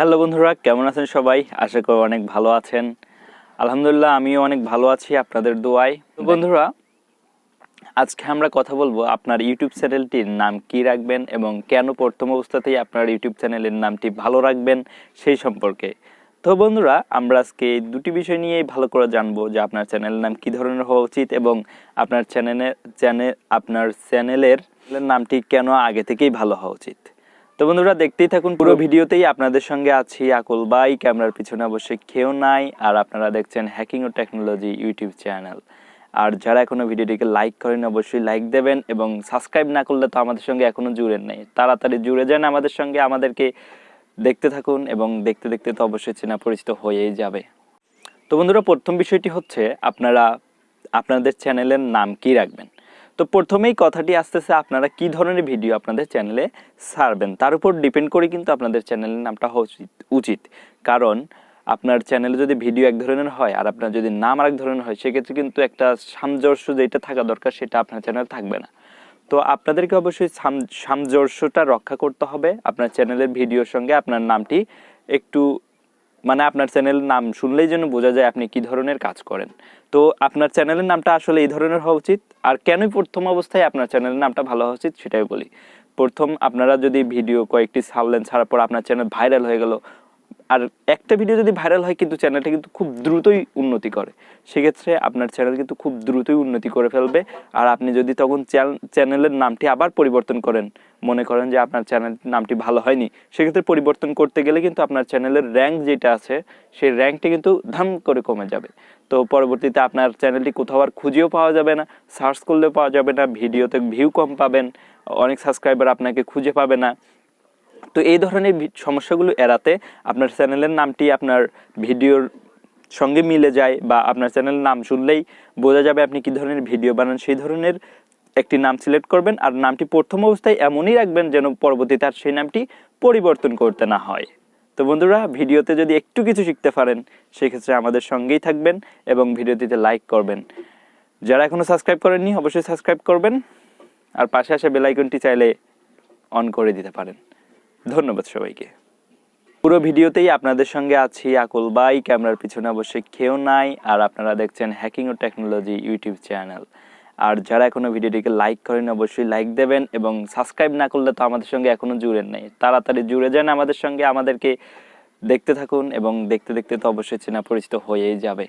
Hello বন্ধুরা, কেমন আছেন সবাই? আশা করি অনেক ভালো আছেন। আলহামদুলিল্লাহ, আমিও অনেক ভালো আছি আপনাদের দোয়ায়। বন্ধুরা, আজকে আমরা কথা বলব আপনার ইউটিউব চ্যানেলটির নাম কি রাখবেন এবং কেন প্রথম অবস্থাতেই আপনার ইউটিউব চ্যানেলের নামটি ভালো রাখবেন সেই সম্পর্কে। তো বন্ধুরা, আমরা আজকে এই দুটি বিষয় নিয়েই ভালো করে জানব যে আপনার চ্যানেলের নাম কি ধরনের হওয়া উচিত এবং আপনার চ্যানেলের চ্যানেল আপনার চ্যানেলের নামটি কেন আগে থেকেই ভালো হওয়া উচিত। তো বন্ধুরা দেখতেই থাকুন পুরো ভিডিওতেই আপনাদের সঙ্গে আছি আকুল বাই ক্যামেরার পিছনে অবশ্যই কেউ নাই। আর আপনারা দেখছেন হ্যাকিং ও টেকনোলজি ইউটিউব চ্যানেল। আর যারা এখনও ভিডিওটিকে লাইক করেন অবশ্যই লাইক দেবেন এবং সাবস্ক্রাইব না করলে তো আমাদের সঙ্গে এখনও জুড়েন নেই। তাড়াতাড়ি জুড়ে যান আমাদের সঙ্গে। আমাদেরকে দেখতে থাকুন এবং দেখতে দেখতে তো অবশ্যই চেনা পরিচিত হয়েই যাবে। তো বন্ধুরা প্রথম বিষয়টি হচ্ছে আপনারা আপনাদের চ্যানেলের নাম কি রাখবেন? তো প্রথমেই কথাটি আসতেছে, আপনারা কি ধরনের ভিডিও আপনাদের চ্যানেলে ছাড়বেন? তার উপর ডিপেন্ড করে কিন্তু আপনাদের চ্যানেলের নামটা হওয়া উচিত উচিত। কারণ আপনার চ্যানেলে যদি ভিডিও এক ধরনের হয় আর আপনার যদি নাম আরেক ধরনের হয়, সেক্ষেত্রে কিন্তু একটা সামঞ্জস্য যেটা থাকা দরকার, সেটা আপনার চ্যানেলে থাকবে না। তো আপনাদেরকে অবশ্যই সাম- সামঞ্জস্যটা রক্ষা করতে হবে। আপনার চ্যানেলের ভিডিওর সঙ্গে আপনার নামটি একটু মানে আপনার চ্যানেলের নাম শুনলেই যেন বোঝা যায় আপনি কি ধরনের কাজ করেন। তো আপনার চ্যানেলের নামটা আসলে এই ধরনের হওয়া উচিত। আর কেনই প্রথম অবস্থায় আপনার চ্যানেলের নামটা ভালো হওয়া উচিত, সেটাই বলি। প্রথম আপনারা যদি ভিডিও কয়েকটি ছাড়লেন ছাড়ার পর আপনার চ্যানেল ভাইরাল হয়ে গেল আর একটা ভিডিও যদি ভাইরাল হয়, কিন্তু চ্যানেলটা কিন্তু খুব দ্রুতই উন্নতি করে। সেক্ষেত্রে আপনার চ্যানেল কিন্তু খুব দ্রুতই উন্নতি করে ফেলবে। আর আপনি যদি তখন চ্যানেলের নামটি আবার পরিবর্তন করেন, মনে করেন যে আপনার চ্যানেল নামটি ভালো হয়নি, সেক্ষেত্রে পরিবর্তন করতে গেলে কিন্তু আপনার চ্যানেলের র্যাঙ্ক যেটা আছে, সেই র্যাঙ্কটি কিন্তু ধাম করে কমে যাবে। তো পরবর্তীতে আপনার চ্যানেলটি কোথাও আর খুঁজেও পাওয়া যাবে না সার্চ করলেও পাওয়া যাবে না ভিডিওতে ভিউ কম পাবেন, অনেক সাবস্ক্রাইবার আপনাকে খুঁজে পাবে না। তো এই ধরনের সমস্যাগুলো এড়াতে আপনার চ্যানেলের নামটি আপনার ভিডিওর সঙ্গে মিলে যায় বা আপনার চ্যানেলের নাম শুনলেই বোঝা যাবে আপনি কি ধরনের ভিডিও বানান। সেই ধরনের একটি নাম সিলেক্ট করবেন আর নামটি প্রথম অবস্থায় এমনই রাখবেন যেন পরবর্তীতে আর সেই নামটি পরিবর্তন করতে না হয়। তো বন্ধুরা, ভিডিওতে যদি একটু কিছু শিখতে পারেন, সেক্ষেত্রে আমাদের সঙ্গেই থাকবেন এবং ভিডিওটিতে লাইক করবেন। যারা এখনও সাবস্ক্রাইব করেননি, অবশ্যই সাবস্ক্রাইব করবেন আর পাশে আসা বেল আইকনটি চাইলে অন করে দিতে পারেন। ধন্যবাদ সবাইকে। পুরো ভিডিওতেই আপনাদের সঙ্গে আছি আকুল বাই ক্যামেরার পিছনে অবশ্যই কেউ নাই, আর আপনারা দেখছেন হ্যাকিং ও টেকনোলজি ইউটিউব চ্যানেল। আর যারা এখনও ভিডিওটিকে লাইক করেন, অবশ্যই লাইক দেবেন এবং সাবস্ক্রাইব না করলে তো আমাদের সঙ্গে এখনও জুড়েন নেই। তাড়াতাড়ি জুড়ে যান আমাদের সঙ্গে, আমাদেরকে দেখতে থাকুন এবং দেখতে দেখতে তো অবশ্যই চেনা পরিচিত হয়েই যাবে।